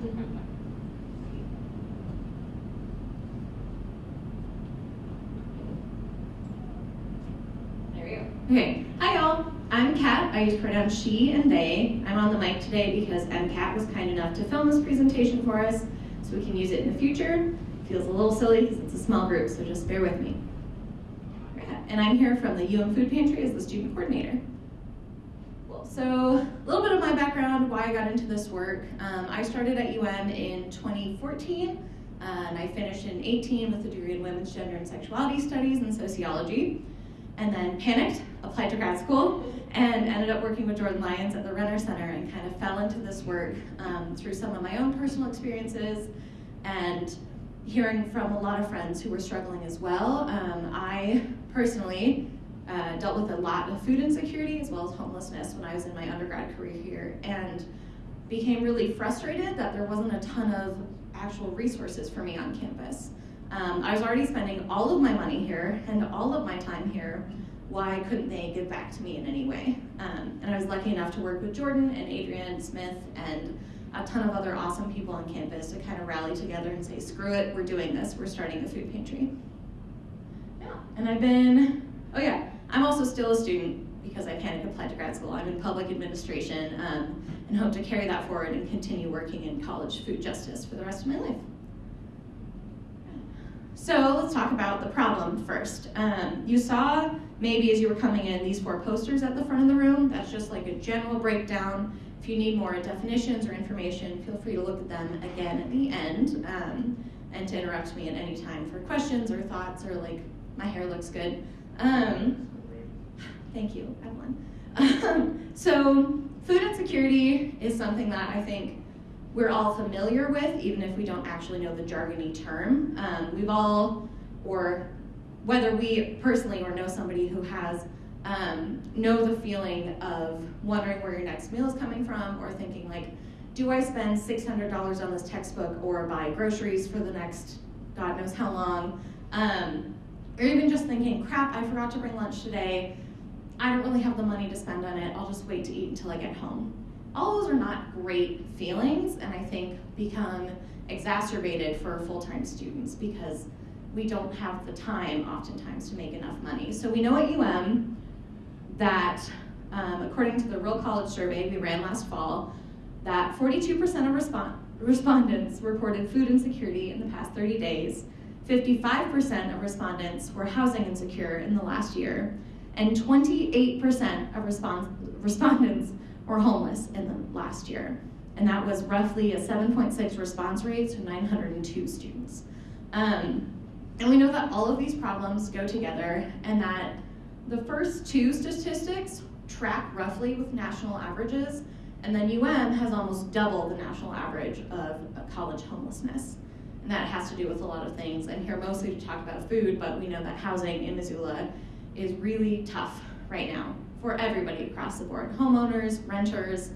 There. Okay, hi y'all. I'm Kat. I use pronouns she and they. I'm on the mic today because MCAT was kind enough to film this presentation for us so we can use it in the future. Feels a little silly because it's a small group, so just bear with me. And I'm here from the UM Food Pantry as the student coordinator. So a little bit of my background, why I got into this work. Um, I started at UM in 2014, uh, and I finished in 18 with a degree in women's gender and sexuality studies and sociology. And then panicked, applied to grad school, and ended up working with Jordan Lyons at the Renner Center and kind of fell into this work um, through some of my own personal experiences and hearing from a lot of friends who were struggling as well. Um, I personally uh, dealt with a lot of food insecurity as well as homelessness when I was in my undergrad career here and became really frustrated that there wasn't a ton of actual resources for me on campus. Um, I was already spending all of my money here and all of my time here. Why couldn't they give back to me in any way? Um, and I was lucky enough to work with Jordan and Adrian Smith and a ton of other awesome people on campus to kind of rally together and say, screw it, we're doing this, we're starting a food pantry. Yeah, and I've been, oh yeah, I'm also still a student because I panic applied to grad school. I'm in public administration um, and hope to carry that forward and continue working in college food justice for the rest of my life. So let's talk about the problem first. Um, you saw maybe as you were coming in these four posters at the front of the room. That's just like a general breakdown if you need more definitions or information, feel free to look at them again at the end um, and to interrupt me at any time for questions or thoughts or like, my hair looks good. Um, thank you, Evelyn. so food insecurity is something that I think we're all familiar with, even if we don't actually know the jargony term. Um, we've all, or whether we personally or know somebody who has um, know the feeling of wondering where your next meal is coming from or thinking like, do I spend $600 on this textbook or buy groceries for the next God knows how long? Um, or even just thinking, crap, I forgot to bring lunch today. I don't really have the money to spend on it. I'll just wait to eat until I get home. All those are not great feelings and I think become exacerbated for full-time students because we don't have the time oftentimes to make enough money. So we know at UM, that um, according to the Real College survey we ran last fall, that 42% of respon respondents reported food insecurity in the past 30 days, 55% of respondents were housing insecure in the last year, and 28% of respondents were homeless in the last year. And that was roughly a 7.6 response rate to 902 students. Um, and we know that all of these problems go together and that the first two statistics track roughly with national averages, and then UM has almost double the national average of college homelessness. And that has to do with a lot of things. I'm here mostly to talk about food, but we know that housing in Missoula is really tough right now for everybody across the board, homeowners, renters,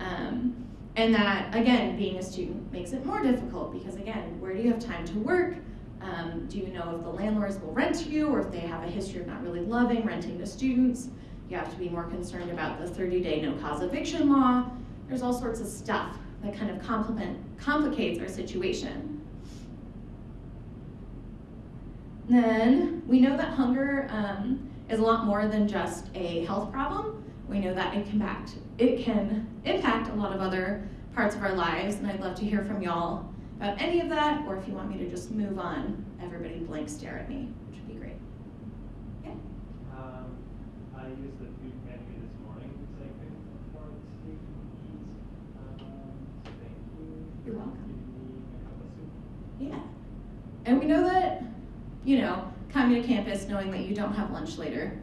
um, and that, again, being a student makes it more difficult because, again, where do you have time to work? Um, do you know if the landlords will rent to you or if they have a history of not really loving renting to students? You have to be more concerned about the 30-day no-cause eviction law. There's all sorts of stuff that kind of complicates our situation. Then we know that hunger um, is a lot more than just a health problem. We know that it can, impact, it can impact a lot of other parts of our lives, and I'd love to hear from y'all about any of that, or if you want me to just move on, everybody blank stare at me, which would be great. Yeah? Um, I used the food pantry this morning because I couldn't afford to eat. Um, so thank you. You're welcome. Yeah. And we know that, you know, coming to campus knowing that you don't have lunch later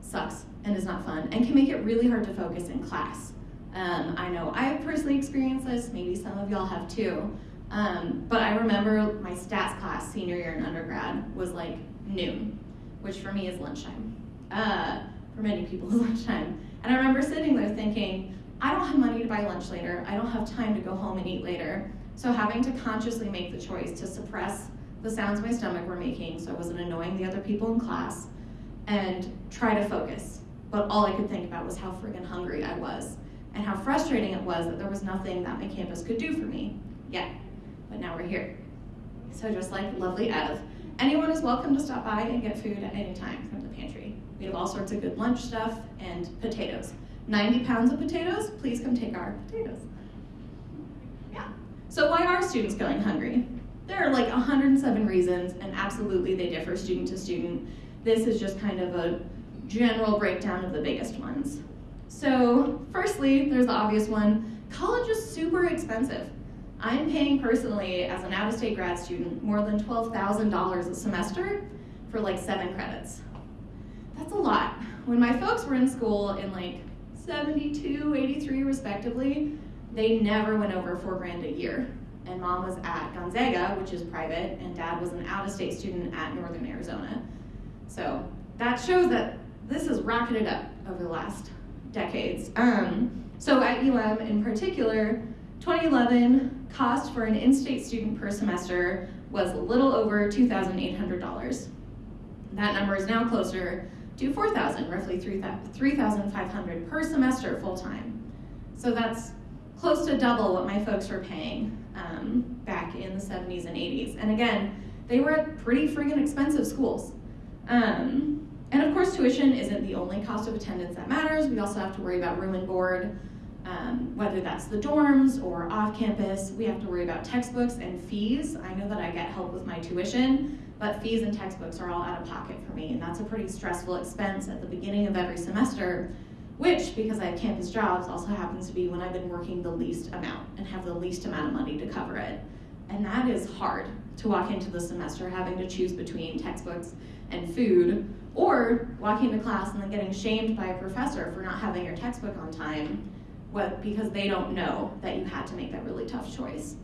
sucks and is not fun and can make it really hard to focus in class. Um, I know I've personally experienced this, maybe some of y'all have too. Um, but I remember my stats class senior year in undergrad was like noon, which for me is lunchtime. Uh, for many people is lunchtime. And I remember sitting there thinking, I don't have money to buy lunch later. I don't have time to go home and eat later. So having to consciously make the choice to suppress the sounds my stomach were making so I wasn't annoying the other people in class and try to focus. But all I could think about was how friggin' hungry I was and how frustrating it was that there was nothing that my campus could do for me yet, but now we're here. So just like lovely Ev, anyone is welcome to stop by and get food at any time from the pantry. We have all sorts of good lunch stuff and potatoes. 90 pounds of potatoes, please come take our potatoes. Yeah. So why are students going hungry? There are like 107 reasons, and absolutely they differ student to student. This is just kind of a general breakdown of the biggest ones. So firstly, there's the obvious one, college is super expensive. I'm paying personally, as an out-of-state grad student, more than $12,000 a semester for like seven credits. That's a lot. When my folks were in school in like 72, 83 respectively, they never went over four grand a year. And mom was at Gonzaga, which is private, and dad was an out-of-state student at Northern Arizona. So that shows that this has rocketed up over the last decades. Um, so at UM in particular, 2011 cost for an in-state student per semester was a little over $2,800. That number is now closer to 4,000, roughly 3,500 per semester full-time. So that's close to double what my folks were paying um, back in the 70s and 80s. And again, they were at pretty friggin' expensive schools. Um, and of course, tuition isn't the only cost of attendance that matters. We also have to worry about room and board, um, whether that's the dorms or off campus. We have to worry about textbooks and fees. I know that I get help with my tuition, but fees and textbooks are all out of pocket for me, and that's a pretty stressful expense at the beginning of every semester, which, because I have campus jobs, also happens to be when I've been working the least amount and have the least amount of money to cover it. And that is hard to walk into the semester having to choose between textbooks and food, or walking to class and then getting shamed by a professor for not having your textbook on time what, because they don't know that you had to make that really tough choice.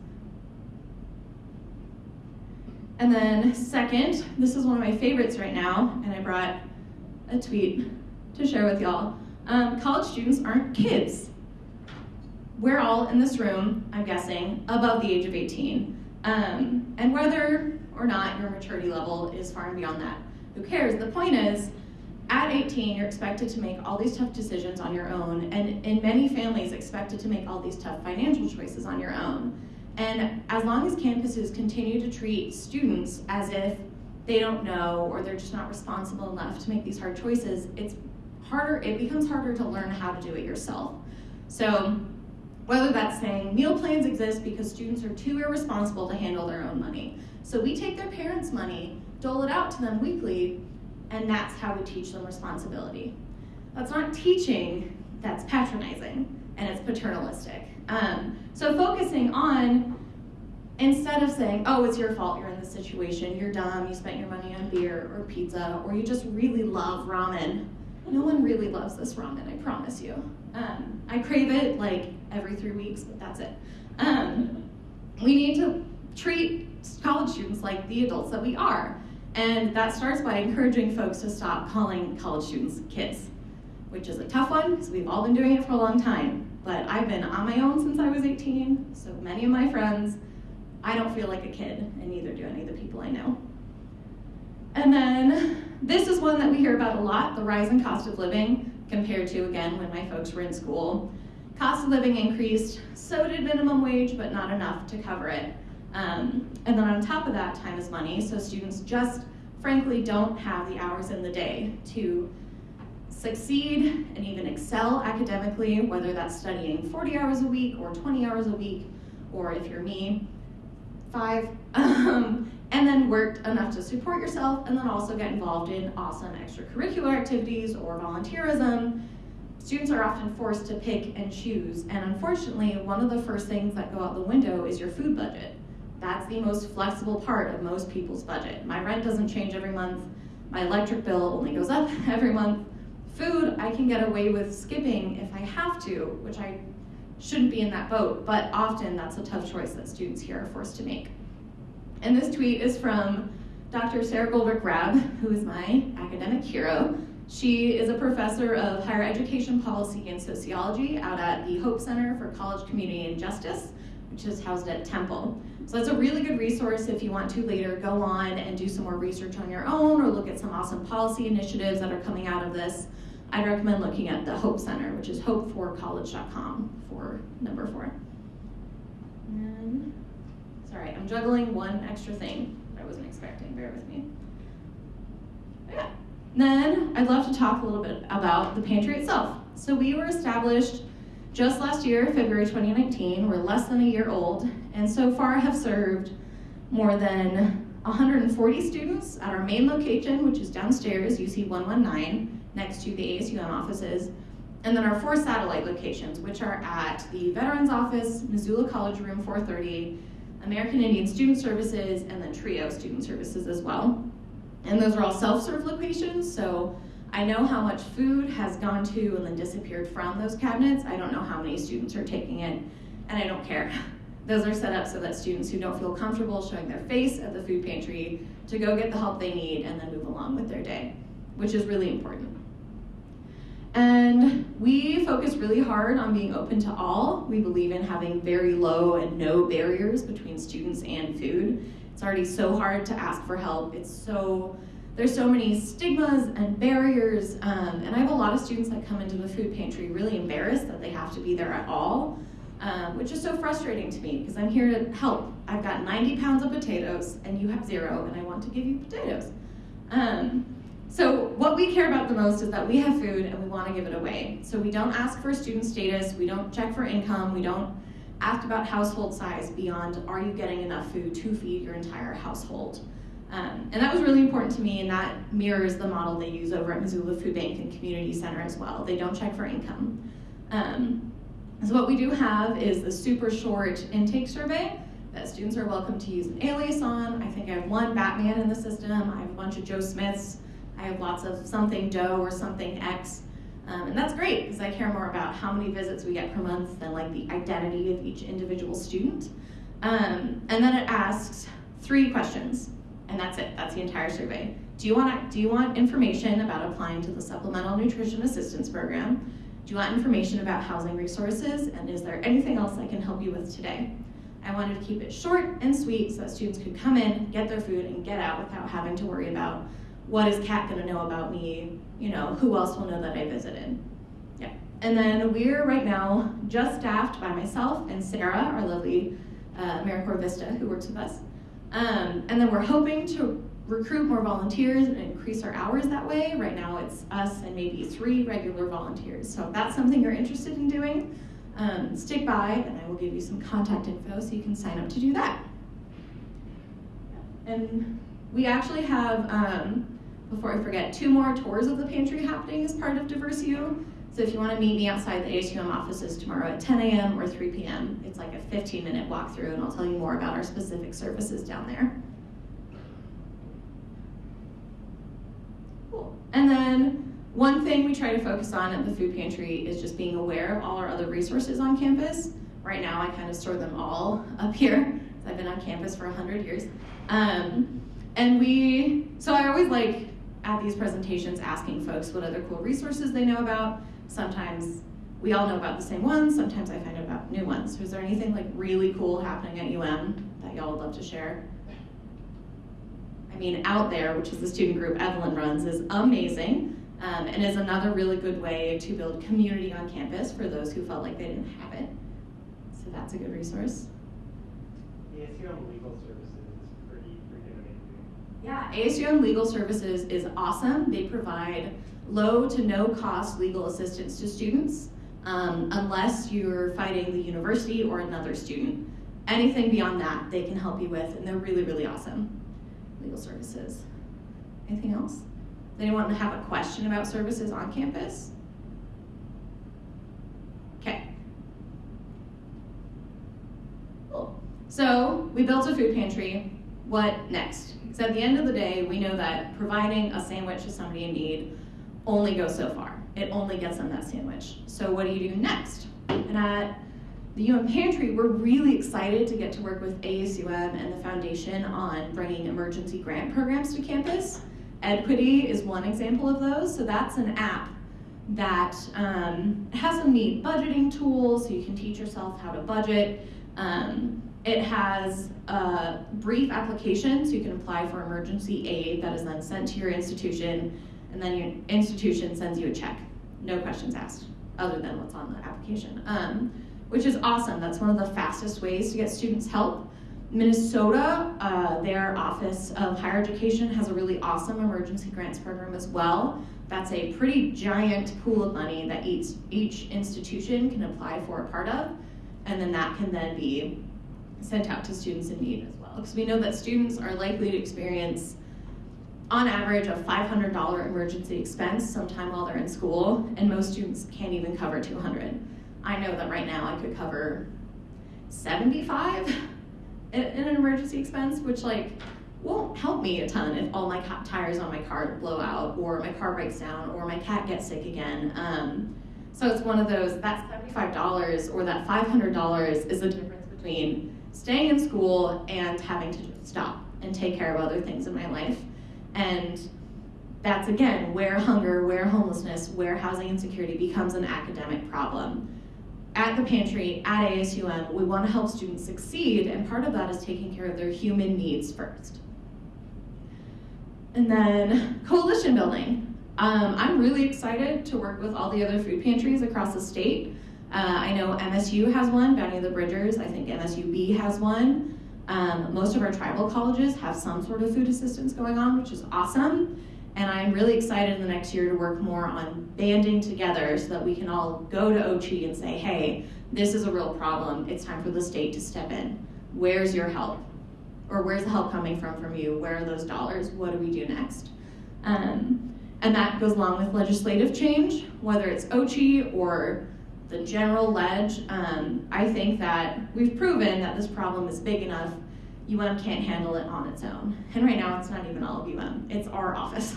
And then second, this is one of my favorites right now, and I brought a tweet to share with y'all. Um, college students aren't kids. We're all in this room, I'm guessing, above the age of 18. Um, and whether or not your maturity level is far and beyond that, who cares? The point is, at 18, you're expected to make all these tough decisions on your own, and in many families, expected to make all these tough financial choices on your own. And as long as campuses continue to treat students as if they don't know or they're just not responsible enough to make these hard choices, it's harder, it becomes harder to learn how to do it yourself. So whether that's saying meal plans exist because students are too irresponsible to handle their own money. So we take their parents' money, dole it out to them weekly, and that's how we teach them responsibility. That's not teaching, that's patronizing, and it's paternalistic. Um, so focusing on, instead of saying, oh, it's your fault you're in this situation, you're dumb, you spent your money on beer or pizza, or you just really love ramen. No one really loves this ramen, I promise you. Um, I crave it like every three weeks, but that's it. Um, we need to treat college students like the adults that we are. And that starts by encouraging folks to stop calling college students kids, which is a tough one because we've all been doing it for a long time. But I've been on my own since I was 18, so many of my friends, I don't feel like a kid, and neither do any of the people I know. And then this is one that we hear about a lot the rise in cost of living compared to, again, when my folks were in school. Cost of living increased, so did minimum wage, but not enough to cover it. Um, and then on top of that, time is money, so students just frankly don't have the hours in the day to succeed and even excel academically, whether that's studying 40 hours a week or 20 hours a week, or if you're me, five, um, and then worked enough to support yourself and then also get involved in awesome extracurricular activities or volunteerism. Students are often forced to pick and choose, and unfortunately, one of the first things that go out the window is your food budget. That's the most flexible part of most people's budget. My rent doesn't change every month. My electric bill only goes up every month. Food, I can get away with skipping if I have to, which I shouldn't be in that boat, but often that's a tough choice that students here are forced to make. And this tweet is from Dr. Sara Goldrick-Rab, who is my academic hero. She is a professor of higher education policy and sociology out at the Hope Center for College Community and Justice, which is housed at Temple. So that's a really good resource if you want to later go on and do some more research on your own or look at some awesome policy initiatives that are coming out of this. I'd recommend looking at the Hope Center, which is hopeforcollege.com for number four. And I'm juggling one extra thing I wasn't expecting. Bear with me. Yeah. Then I'd love to talk a little bit about the pantry itself. So we were established just last year, February 2019. We're less than a year old, and so far have served more than 140 students at our main location, which is downstairs, UC 119, next to the ASUM offices, and then our four satellite locations, which are at the Veterans Office, Missoula College Room 430, American Indian Student Services, and then TRIO Student Services as well. And those are all self-serve locations, so I know how much food has gone to and then disappeared from those cabinets. I don't know how many students are taking it, and I don't care. Those are set up so that students who don't feel comfortable showing their face at the food pantry to go get the help they need and then move along with their day, which is really important. And we focus really hard on being open to all. We believe in having very low and no barriers between students and food. It's already so hard to ask for help. It's so there's so many stigmas and barriers, um, and I have a lot of students that come into the food pantry really embarrassed that they have to be there at all, um, which is so frustrating to me because I'm here to help. I've got 90 pounds of potatoes and you have zero, and I want to give you potatoes. Um, so what we care about the most is that we have food and we want to give it away. So we don't ask for student status, we don't check for income, we don't ask about household size beyond are you getting enough food to feed your entire household. Um, and that was really important to me, and that mirrors the model they use over at Missoula Food Bank and Community Center as well. They don't check for income. Um, so what we do have is the super short intake survey that students are welcome to use an alias on. I think I have one Batman in the system. I have a bunch of Joe Smiths. I have lots of something dough or something X. Um, and that's great because I care more about how many visits we get per month than like the identity of each individual student. Um, and then it asks three questions, and that's it. That's the entire survey. Do you want do you want information about applying to the Supplemental Nutrition Assistance Program? Do you want information about housing resources? And is there anything else I can help you with today? I wanted to keep it short and sweet so that students could come in, get their food, and get out without having to worry about what is Kat to know about me? You know, who else will know that I visited? Yeah. And then we're right now just staffed by myself and Sarah, our lovely uh, AmeriCorps Vista, who works with us. Um, and then we're hoping to recruit more volunteers and increase our hours that way. Right now it's us and maybe three regular volunteers. So if that's something you're interested in doing, um, stick by and I will give you some contact info so you can sign up to do that. And we actually have um, before I forget, two more tours of the pantry happening as part of Diverse DiverseU. So if you want to meet me outside the ASUM offices tomorrow at 10 a.m. or 3 p.m., it's like a 15 minute walkthrough and I'll tell you more about our specific services down there. Cool. And then one thing we try to focus on at the food pantry is just being aware of all our other resources on campus. Right now I kind of store them all up here. I've been on campus for 100 years. Um, and we, so I always like at these presentations asking folks what other cool resources they know about. Sometimes we all know about the same ones, sometimes I find out about new ones. is there anything like really cool happening at UM that y'all would love to share? I mean, Out There, which is the student group Evelyn runs, is amazing um, and is another really good way to build community on campus for those who felt like they didn't have it. So that's a good resource. The ASUM Legal Services yeah, ASUM Legal Services is awesome. They provide low to no cost legal assistance to students um, unless you're fighting the university or another student. Anything beyond that, they can help you with, and they're really, really awesome. Legal services. Anything else? Anyone have a question about services on campus? Okay. Cool. So we built a food pantry. What next? Because at the end of the day, we know that providing a sandwich to somebody in need only goes so far. It only gets them that sandwich. So what do you do next? And at the UM Pantry, we're really excited to get to work with ASUM and the foundation on bringing emergency grant programs to campus. EdQuity is one example of those. So that's an app that um, has some neat budgeting tools so you can teach yourself how to budget. Um, it has a brief application, so you can apply for emergency aid that is then sent to your institution, and then your institution sends you a check. No questions asked, other than what's on the application, um, which is awesome. That's one of the fastest ways to get students help. Minnesota, uh, their Office of Higher Education has a really awesome emergency grants program as well. That's a pretty giant pool of money that each, each institution can apply for a part of, and then that can then be sent out to students in need as well. Because we know that students are likely to experience, on average, a $500 emergency expense sometime while they're in school, and most students can't even cover 200. I know that right now I could cover 75 in an emergency expense, which like won't help me a ton if all my tires on my car blow out, or my car breaks down, or my cat gets sick again. Um, so it's one of those, that $75 or that $500 is the difference between staying in school and having to stop and take care of other things in my life. And that's again where hunger, where homelessness, where housing insecurity becomes an academic problem at the pantry at ASUM, we want to help students succeed, and part of that is taking care of their human needs first. And then coalition building. Um, I'm really excited to work with all the other food pantries across the state. Uh, I know MSU has one, Bounty of the Bridgers. I think MSUB has one. Um, most of our tribal colleges have some sort of food assistance going on, which is awesome. And I'm really excited in the next year to work more on banding together so that we can all go to OCHE and say, hey, this is a real problem. It's time for the state to step in. Where's your help? Or where's the help coming from from you? Where are those dollars? What do we do next? Um, and that goes along with legislative change, whether it's OCHE or the general ledge. Um, I think that we've proven that this problem is big enough UM can't handle it on its own. And right now, it's not even all of UM, it's our office.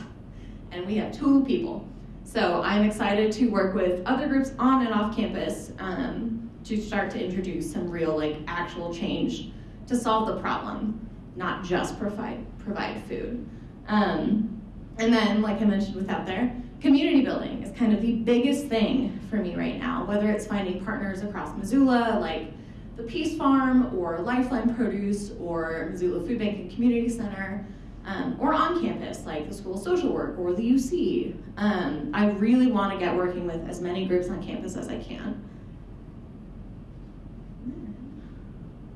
And we have two people. So I'm excited to work with other groups on and off campus um, to start to introduce some real, like, actual change to solve the problem, not just provide, provide food. Um, and then, like I mentioned with out there, community building is kind of the biggest thing for me right now, whether it's finding partners across Missoula, like the PEAS Farm or Lifeline Produce or Missoula Food Bank and Community Center, um, or on campus like the School of Social Work or the UC. Um, I really want to get working with as many groups on campus as I can.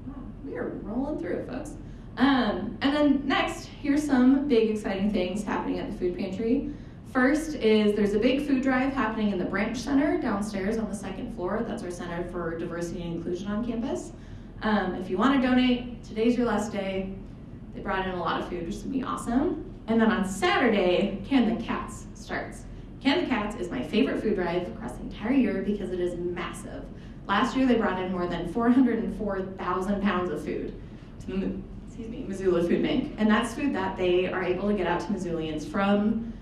Wow, we are rolling through it, folks. Um, and then next, here's some big exciting things happening at the food pantry. First is there's a big food drive happening in the Branch Center downstairs on the second floor. That's our Center for Diversity and Inclusion on campus. Um, if you want to donate, today's your last day. They brought in a lot of food, which is gonna be awesome. And then on Saturday, Can the Cats starts. Can the Cats is my favorite food drive across the entire year because it is massive. Last year, they brought in more than 404,000 pounds of food excuse me, Missoula Food Bank. And that's food that they are able to get out to Missoulians from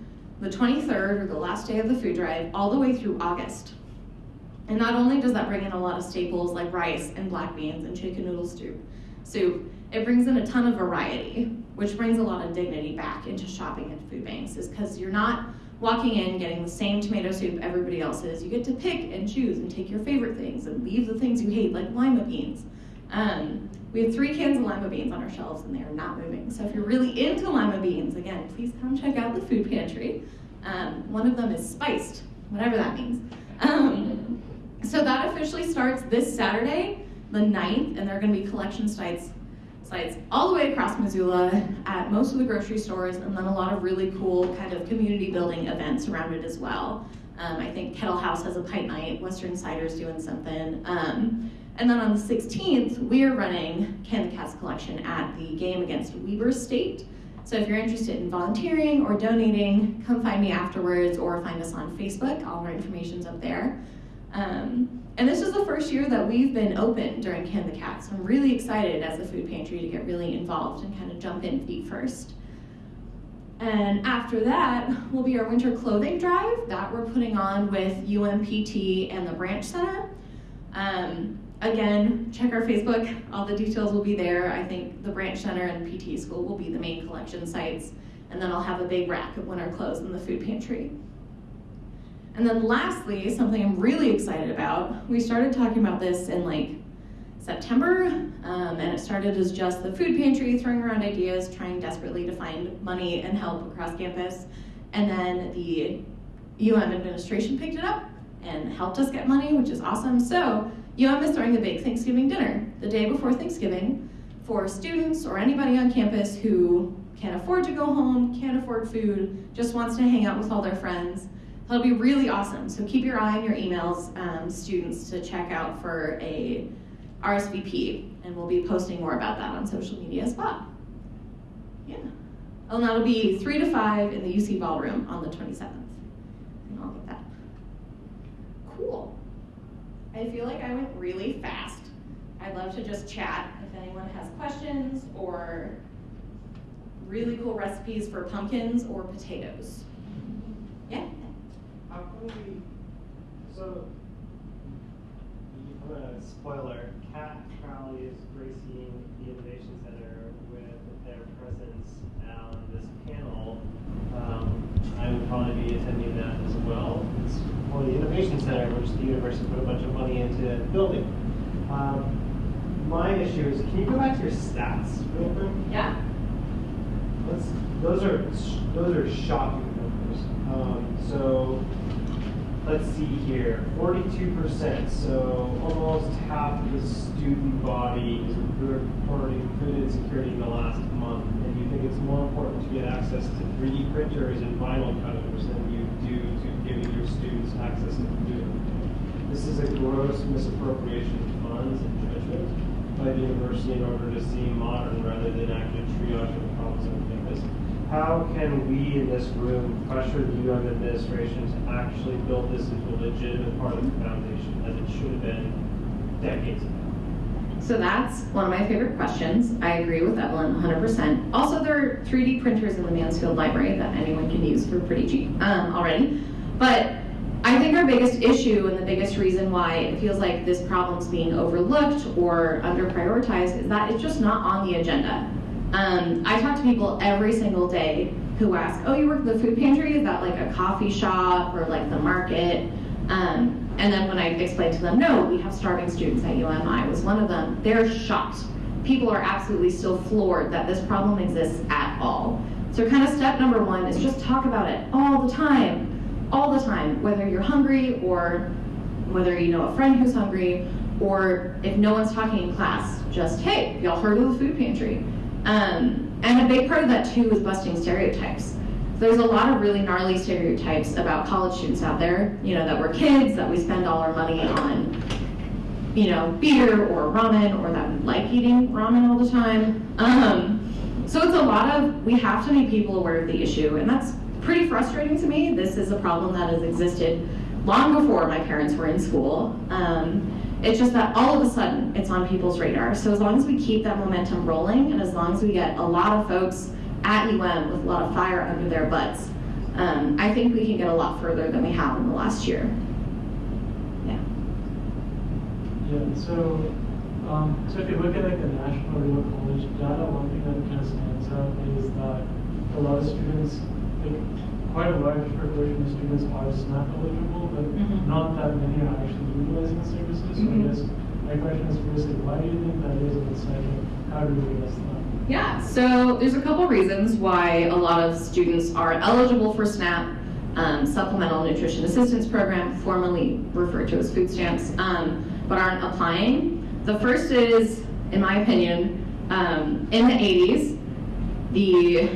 the 23rd, or the last day of the food drive, all the way through August. And not only does that bring in a lot of staples like rice and black beans and chicken noodle soup, soup, it brings in a ton of variety, which brings a lot of dignity back into shopping at food banks, is because you're not walking in getting the same tomato soup everybody else is. You get to pick and choose and take your favorite things and leave the things you hate, like lima beans. Um, we have three cans of lima beans on our shelves and they are not moving. So if you're really into lima beans, again, please come check out the food pantry. Um, one of them is spiced, whatever that means. Um, so that officially starts this Saturday, the 9th, and there are going to be collection sites sites all the way across Missoula at most of the grocery stores, and then a lot of really cool kind of community building events around it as well. Um, I think Kettle House has a pipe night, Western Cider's doing something. And then on the 16th, we are running Can the Cats collection at the game against Weber State. So if you're interested in volunteering or donating, come find me afterwards or find us on Facebook. All our information's up there. Um, and this is the first year that we've been open during Can the Cats. So I'm really excited as a food pantry to get really involved and kind of jump in feet first. And after that will be our winter clothing drive that we're putting on with UMPT and the Branch Center. Um, Again, check our Facebook. All the details will be there. I think the Branch Center and PT School will be the main collection sites. And then I'll have a big rack of winter clothes in the food pantry. And then lastly, something I'm really excited about, we started talking about this in like September, um, and it started as just the food pantry, throwing around ideas, trying desperately to find money and help across campus. And then the UM administration picked it up and helped us get money, which is awesome. So UM is throwing a big Thanksgiving dinner the day before Thanksgiving for students or anybody on campus who can't afford to go home, can't afford food, just wants to hang out with all their friends. That'll be really awesome. So keep your eye on your emails, um, students, to check out for a RSVP, and we'll be posting more about that on social media as well. Yeah. And that'll be 3 to 5 in the UC Ballroom on the 27th. And I'll get that. Cool. I feel like I went really fast. I'd love to just chat if anyone has questions or really cool recipes for pumpkins or potatoes. Yeah? How can we, so, I'm a spoiler, Kat Crowley is gracing the Innovation Center with their presence on this panel. Um, I would probably be attending that as well. It's the Innovation Center, which the university put a bunch of money into building. Um, my issue is, can you go back to your stats real quick? Yeah. Let's, those are those are shocking numbers. Um, so let's see here, 42%. So almost half of the student body is reporting food insecurity in the last month. And you think it's more important to get access to 3D printers and vinyl cutters than you do to giving your students access to food. This is a gross misappropriation of funds and judgment by the university in order to seem modern rather than actually triaging the problems on campus. How can we in this room pressure the UM administration to actually build this into a legitimate part of the foundation as it should have been decades ago? So that's one of my favorite questions. I agree with Evelyn 100%. Also, there are 3D printers in the Mansfield Library that anyone can use for pretty cheap um, already. But I think our biggest issue and the biggest reason why it feels like this problem's being overlooked or under prioritized is that it's just not on the agenda. Um, I talk to people every single day who ask, "Oh, you work at the food pantry? Is that like a coffee shop or like the market?" Um, and then when I explain to them, "No, we have starving students at UM," I was one of them. They're shocked. People are absolutely still floored that this problem exists at all. So, kind of step number one is just talk about it all the time all the time, whether you're hungry or whether you know a friend who's hungry, or if no one's talking in class, just, hey, y'all heard of the food pantry? Um, and a big part of that too is busting stereotypes. There's a lot of really gnarly stereotypes about college students out there, you know, that we're kids, that we spend all our money on, you know, beer or ramen, or that we like eating ramen all the time. Um, so it's a lot of, we have to make people aware of the issue, and that's pretty frustrating to me. This is a problem that has existed long before my parents were in school. Um, it's just that all of a sudden it's on people's radar. So as long as we keep that momentum rolling and as long as we get a lot of folks at UM with a lot of fire under their butts, um, I think we can get a lot further than we have in the last year. Yeah. Yeah, so um, so if you look at like the national real college data, one thing that kind of stands out is that a lot of students quite a large proportion of students are SNAP eligible, but Mhm. not that many are actually utilizing the services. So Mhm. I guess my question is first, like, why do you think that is? And second, how do we address that? Yeah, so there's a couple reasons why a lot of students are eligible for SNAP, um, Supplemental Nutrition Assistance Program, formerly referred to as food stamps, um, but aren't applying. The first is, in my opinion, um, in the 80s, the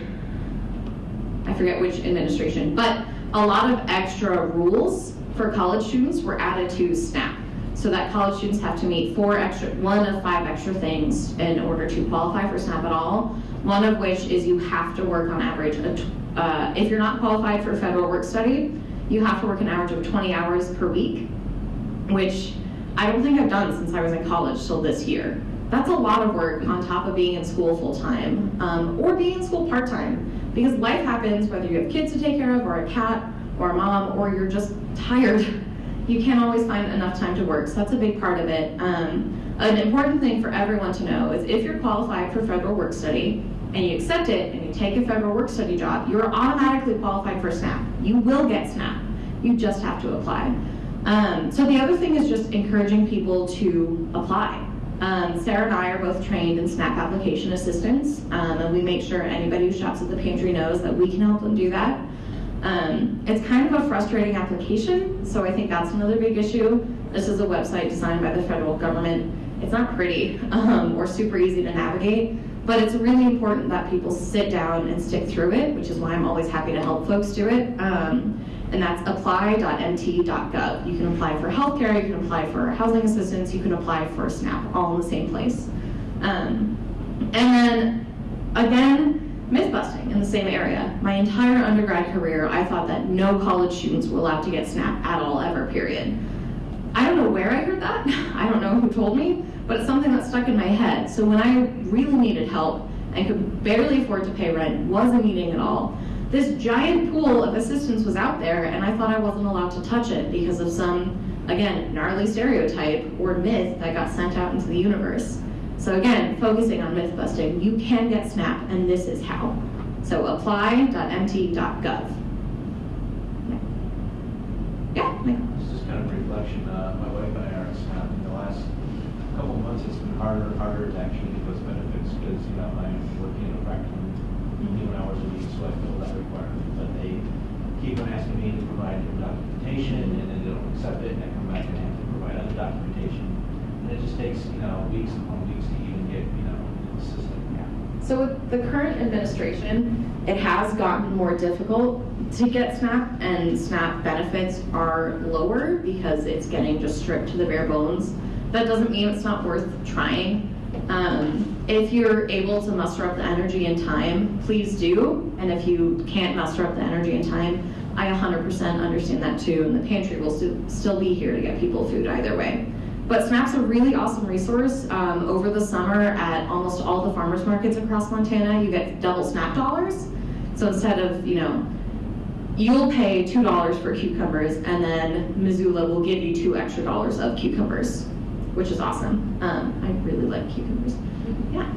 forget which administration, but a lot of extra rules for college students were added to SNAP. So that college students have to meet four extra, one of five extra things in order to qualify for SNAP at all. One of which is you have to work on average, uh, if you're not qualified for federal work study, you have to work an average of 20 hours per week, which I don't think I've done since I was in college till this year. That's a lot of work on top of being in school full time um, or being in school part time because life happens whether you have kids to take care of or a cat or a mom or you're just tired. You can't always find enough time to work, so that's a big part of it. Um, an important thing for everyone to know is if you're qualified for federal work study and you accept it and you take a federal work study job, you're automatically qualified for SNAP. You will get SNAP. You just have to apply. Um, so the other thing is just encouraging people to apply. Um, Sarah and I are both trained in SNAP application assistance, um, and we make sure anybody who shops at the pantry knows that we can help them do that. Um, it's kind of a frustrating application, so I think that's another big issue. This is a website designed by the federal government. It's not pretty um, or super easy to navigate, but it's really important that people sit down and stick through it, which is why I'm always happy to help folks do it. And that's apply.mt.gov. You can apply for healthcare, you can apply for housing assistance, you can apply for SNAP, all in the same place. Um, and then again, myth busting in the same area. My entire undergrad career, I thought that no college students were allowed to get SNAP at all, ever, period. I don't know where I heard that. I don't know who told me, but it's something that stuck in my head. So when I really needed help and could barely afford to pay rent, wasn't eating at all, this giant pool of assistance was out there, and I thought I wasn't allowed to touch it because of some, again, gnarly stereotype or myth that got sent out into the universe. So again, focusing on myth busting, you can get SNAP, and this is how. So apply.mt.gov. Yeah. It's just kind of a reflection, uh, my wife and I are, uh, in the last couple months, it's been harder and harder to actually get those benefits, because, you know, I'm working in a eighteen hours a week, so I feel that requirement, but they keep on asking me to provide documentation, and then they don't accept it, and I come back and have to provide other documentation, and it just takes, you know, weeks upon weeks to even get, you know, the system. So with the current administration, it has gotten more difficult to get SNAP, and SNAP benefits are lower because it's getting just stripped to the bare bones. That doesn't mean it's not worth trying. Um, if you're able to muster up the energy and time, please do. And if you can't muster up the energy and time, I 100% understand that too, and the pantry will stu- still be here to get people food either way. But SNAP's a really awesome resource. Um, over the summer at almost all the farmers markets across Montana, you get double SNAP dollars. So instead of, you know, you'll pay $2 for cucumbers and then Missoula will give you two extra dollars of cucumbers, which is awesome. Um, I really like cucumbers. Yeah.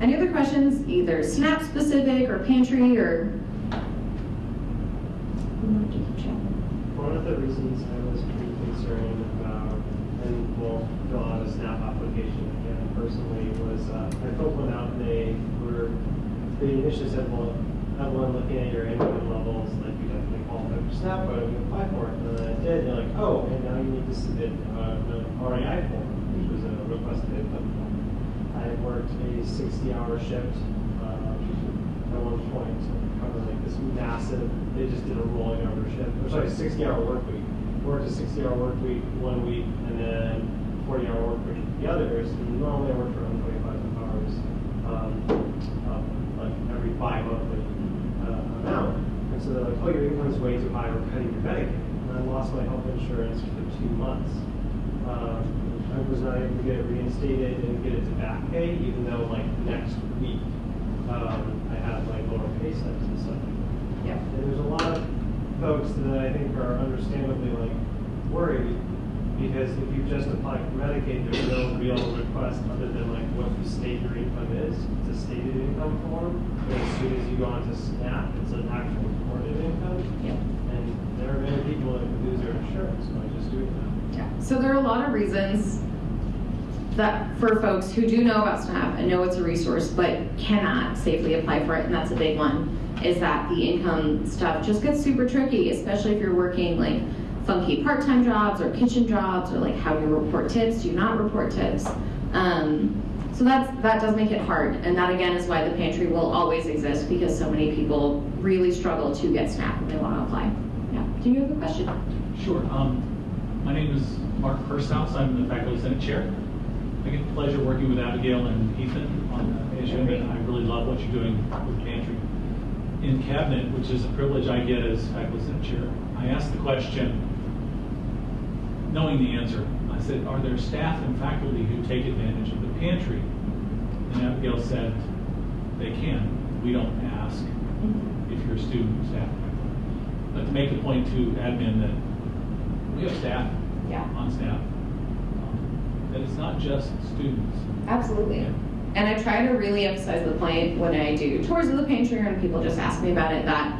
Any other questions, either SNAP specific or pantry or? One of the reasons I was pretty concerned about, and will fill out a SNAP application again personally, was uh, I filled one out and they were, they initially said, well, everyone looking at your income levels, like you definitely qualify for SNAP, don't you apply for it? And then I did, and they're like, oh, and now you need to submit uh, an REI form, requested income form. I had worked a sixty-hour shift uh, at one point to cover like this massive, they just did a rolling over shift, or sorry, sixty-hour work week. Worked a sixty-hour work week one week, and then forty-hour work week the others. And normally I work for around twenty-five hours, um, uh, like every bi-monthly uh, amount. And so they're like, oh, your income's way too high, we're cutting your Medicaid. And I lost my health insurance for two months. Um, I was not able to get it reinstated and get it to back pay, even though like next week, um, I have like lower pay stubs and stuff. Yeah. And there's a lot of folks that I think are understandably like worried, because if you just apply for Medicaid, there's no real request other than like what you state your income is, it's a stated income form. But as soon as you go onto SNAP, it's an actual reported income. Yeah. And there are many people that lose their insurance by just doing that. Yeah. So there are a lot of reasons that for folks who do know about SNAP and know it's a resource but cannot safely apply for it, and that's a big one, is that the income stuff just gets super tricky, especially if you're working like funky part-time jobs or kitchen jobs or like how you report tips, do you not report tips? Um, so that's that does make it hard, and that again is why the pantry will always exist because so many people really struggle to get SNAP when they want to apply. Yeah. Do you have a question? Sure. Um, my name is Mark Pershouse. I'm the faculty senate chair. I get the pleasure working with Abigail and Ethan on the issue, and I really love what you're doing with pantry. In cabinet, which is a privilege I get as faculty senate chair, I asked the question, knowing the answer. I said, are there staff and faculty who take advantage of the pantry? And Abigail said, they can. We don't ask if you're a student, staff. But to make the point to admin that we have staff Yeah. on staff, um, that it's not just students. Absolutely. And I try to really emphasize the point when I do tours of the pantry and people just ask me about it that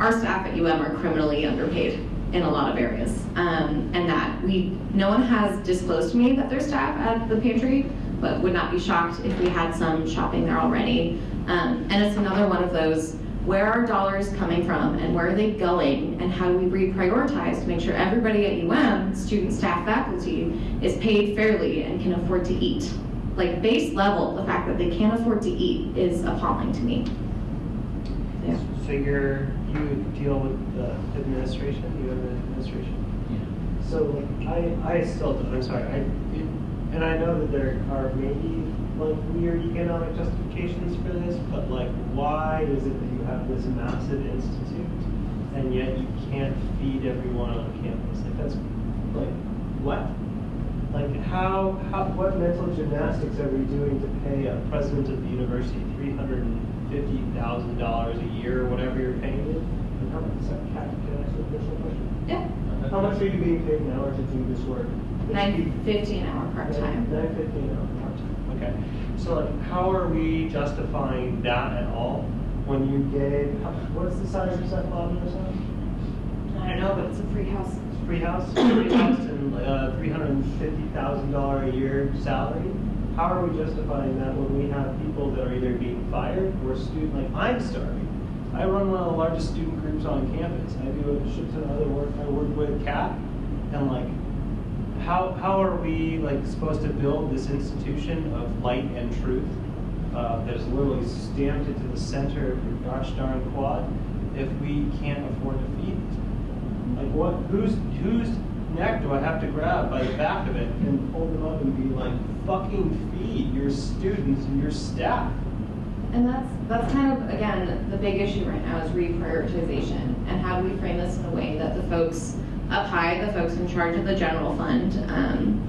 our staff at UM are criminally underpaid in a lot of areas. Um, and that we, no one has disclosed to me that there's staff at the pantry, but would not be shocked if we had some shopping there already. Um, and it's another one of those where are dollars coming from and where are they going and how do we reprioritize to make sure everybody at UM, student, staff, faculty, is paid fairly and can afford to eat. Like base level, the fact that they can't afford to eat is appalling to me. Yeah. So you're, you deal with the administration, you have an administration? Yeah. So like, I, I still, don't- I'm sorry, I, and I know that there are maybe like weird economic justifications for this, but like, why is it that you have this massive institute and yet you can't feed everyone on campus? Like, that's, like, what? Like, how, how, what mental gymnastics are we doing to pay a president of the university three hundred and fifty thousand dollars a year, or whatever you're paying it? And how much, is that, Kat, can I ask you a personal question? Yeah. How much are you being paid an hour to do this work? Nine fifty an hour part-time. Nine fifty an hour part-time, okay. So like, how are we justifying that at all when you gave, how- what's the size of that lobby or something? I don't know, but it's a free house. Free house, free house and uh, three hundred and fifty thousand dollar a year salary? How are we justifying that when we have people that are either being fired or student, like I'm starving? I run one of the largest student groups on campus. I do a shit ton of other work. I work with CAP and like, how, how are we like supposed to build this institution of light and truth uh, that is literally stamped into the center of your gosh darn quad if we can't afford to feed these people? Like what, whose, whose neck do I have to grab by the back of it and pull them up and be like, fucking feed your students and your staff? And that's, that's kind of, again, the big issue right now is reprioritization. And how do we frame this in a way that the folks up high, the folks in charge of the general fund, um,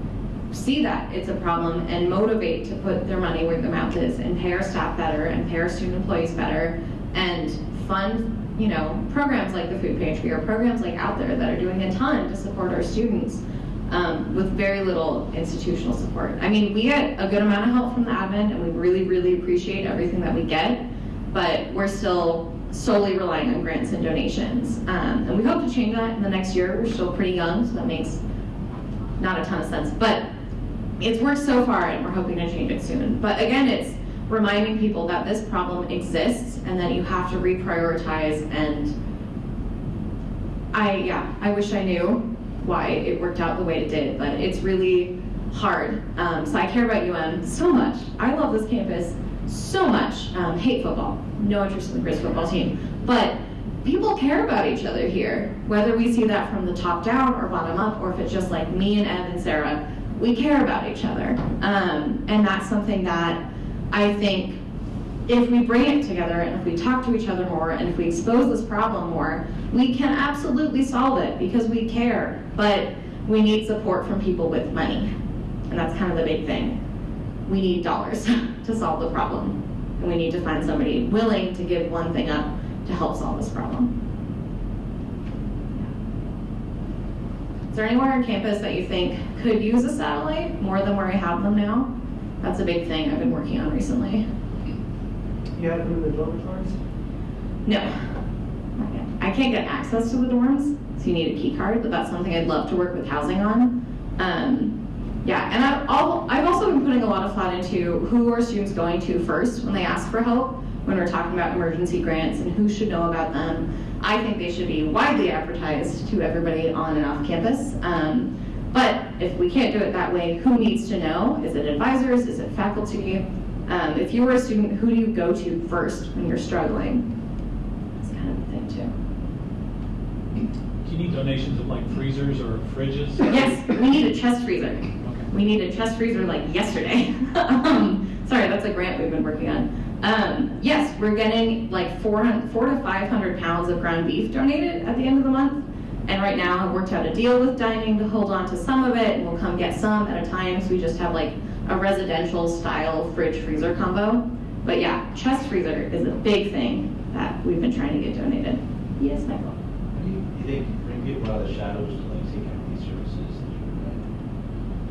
see that it's a problem and motivate to put their money where their mouth is and pay our staff better and pay our student employees better and fund, you know, programs like the food pantry or programs like Out There that are doing a ton to support our students um, with very little institutional support. I mean, we get a good amount of help from the admin, and we really, really appreciate everything that we get, but we're still solely relying on grants and donations. Um, and we hope to change that in the next year. We're still pretty young, so that makes not a ton of sense. But it's worked so far, and we're hoping to change it soon. But again, it's reminding people that this problem exists and that you have to reprioritize and I, yeah, I wish I knew why it worked out the way it did, but it's really hard. Um, so I care about UM so much. I love this campus so much. Um, hate football, no interest in the Grizz football team, but people care about each other here. Whether we see that from the top down or bottom up, or if it's just like me and Ev and Sarah, we care about each other, um, and that's something that I think if we bring it together and if we talk to each other more and if we expose this problem more, we can absolutely solve it because we care. But we need support from people with money. And that's kind of the big thing. We need dollars to solve the problem. And we need to find somebody willing to give one thing up to help solve this problem. Is there anywhere on campus that you think could use a satellite more than where I have them now? That's a big thing I've been working on recently. You have in the dormitories? No. I can't get access to the dorms, so you need a key card, but that's something I'd love to work with housing on. Um, yeah, and I've, I've also been putting a lot of thought into who are students going to first when they ask for help, when we're talking about emergency grants and who should know about them. I think they should be widely advertised to everybody on and off campus. Um, but if we can't do it that way, who needs to know? Is it advisors? Is it faculty? Um, if you were a student, who do you go to first when you're struggling? That's kind of the thing too. Do you need donations of like freezers or fridges? Yes, we need a chest freezer. We need a chest freezer like yesterday. um, sorry, that's a grant we've been working on. Um, yes, we're getting like 400, four to 500 pounds of ground beef donated at the end of the month. And right now, I've worked out a deal with dining to hold on to some of it, and we'll come get some at a time. So we just have like a residential style fridge freezer combo. But yeah, chest freezer is a big thing that we've been trying to get donated. Yes, Michael. Do you, think bring people out of the shadows to like seek out these services?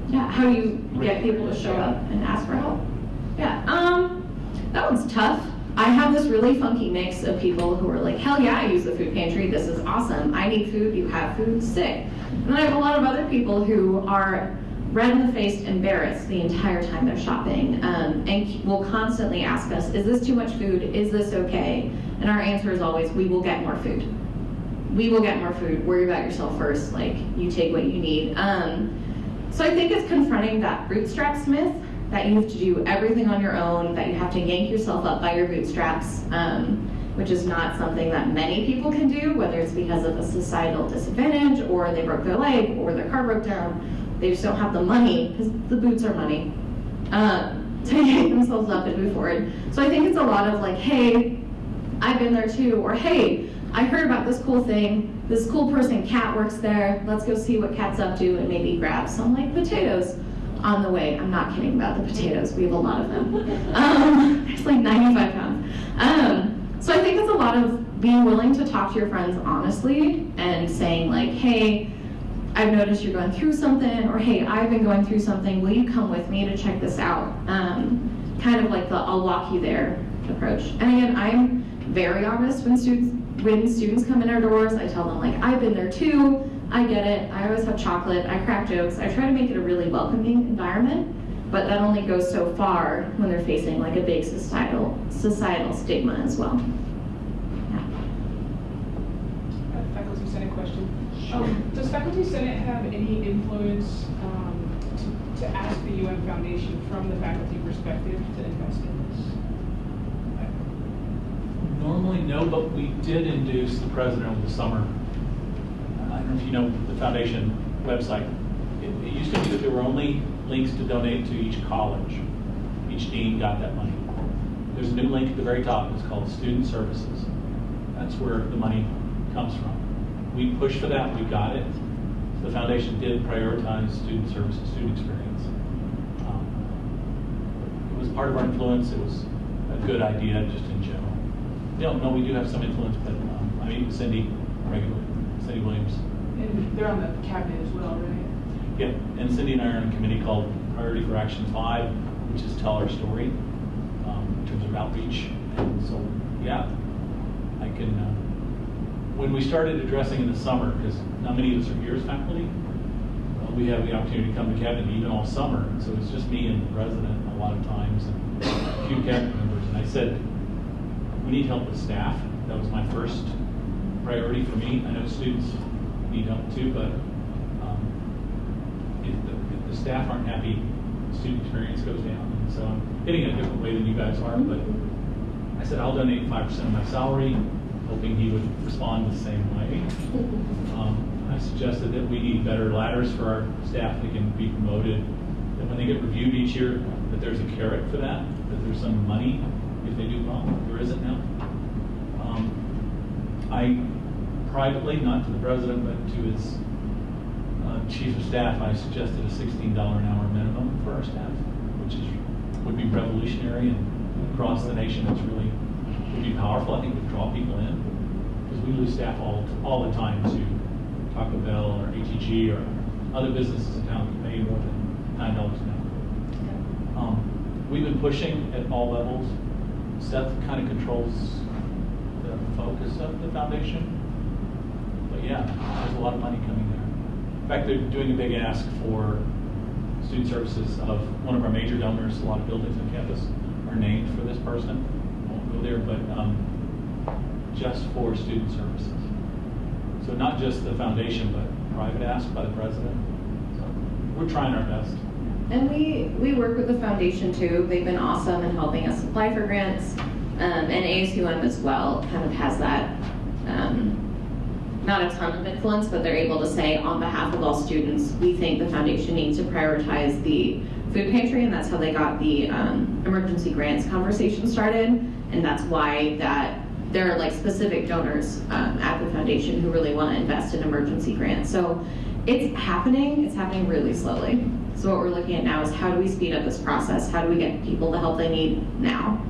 Yeah, how do you get people to show up and ask for help? Yeah, um, that one's tough. I have this really funky mix of people who are like, hell yeah, I use the food pantry. This is awesome. I need food. You have food. Sick. And then I have a lot of other people who are red in the face, embarrassed the entire time they're shopping, um, and will constantly ask us, "Is this too much food? Is this okay?" And our answer is always, "We will get more food. We will get more food. Worry about yourself first. Like you take what you need." Um, so I think it's confronting that bootstrap myth that you have to do everything on your own, that you have to yank yourself up by your bootstraps, um, which is not something that many people can do, whether it's because of a societal disadvantage or they broke their leg or their car broke down. They just don't have the money because the boots are money um, to yank themselves up and move forward. So I think it's a lot of like, hey, I've been there too, or hey, I heard about this cool thing. This cool person, Kat, works there. Let's go see what Kat's up to and maybe grab some like potatoes on the way. I'm not kidding about the potatoes. We have a lot of them. Um, like 95 pounds. Um, so I think it's a lot of being willing to talk to your friends honestly and saying like, hey, I've noticed you're going through something, or hey, I've been going through something. Will you come with me to check this out? Um, kind of like the I'll walk you there approach. And again, I'm very honest when students when students come in our doors. I tell them like I've been there too. I get it. I always have chocolate. I crack jokes. I try to make it a really welcoming environment, but that only goes so far when they're facing like a big societal societal stigma as well. Yeah. Uh, Faculty Senate question. Um, Does Faculty Senate have any influence um, to to ask the UN Foundation from the faculty perspective to invest in? Normally, no, but we did induce the president over the summer. I don't know if you know the foundation website. It, it used to be that there were only links to donate to each college. Each dean got that money. There's a new link at the very top. It's called Student Services. That's where the money comes from. We pushed for that. We got it. The foundation did prioritize student services, student experience. Um, it was part of our influence. It was a good idea just in general. No, no, we do have some influence, but um, I meet with Cindy regularly, Cindy Williams. And they're on the cabinet as well, right? Yeah, and Cindy and I are on a committee called Priority for Action Five, which is tell our story um, in terms of outreach. And so, yeah, I can. Uh, when we started addressing in the summer, because not many of us are here as faculty, uh, we have the opportunity to come to cabinet even all summer. So it's just me and the president a lot of times, and a few cabinet members. And I said, we need help with staff. That was my first priority for me. I know students need help too, but um, if, the, if the staff aren't happy, student experience goes down. And so I'm hitting it a different way than you guys are, but I said I'll donate 5% of my salary, hoping he would respond the same way. Um, I suggested that we need better ladders for our staff that can be promoted, that when they get reviewed each year, that there's a carrot for that, that there's some money if they do well. Isn't now. Um, I privately, not to the president, but to his uh, chief of staff, I suggested a $16 an hour minimum for our staff, which is would be revolutionary and across the nation. It's really would be powerful. I think would draw people in because we lose staff all all the time to Taco Bell or ATG or other businesses in town that pay more than nine dollars an hour. Um, we've been pushing at all levels. Seth kind of controls the focus of the foundation. But yeah, there's a lot of money coming there. In fact, they're doing a big ask for student services of one of our major donors. A lot of buildings on campus are named for this person. I won't go there, but um, just for student services. So not just the foundation, but private ask by the president. So we're trying our best. And we, we work with the foundation too. They've been awesome in helping us apply for grants. Um, and ASUM as well kind of has that, um, not a ton of influence, but they're able to say on behalf of all students, we think the foundation needs to prioritize the food pantry, and that's how they got the um, emergency grants conversation started. And that's why that there are like specific donors um, at the foundation who really want to invest in emergency grants. So it's happening, it's happening really slowly. So what we're looking at now is how do we speed up this process? How do we get people the help they need now?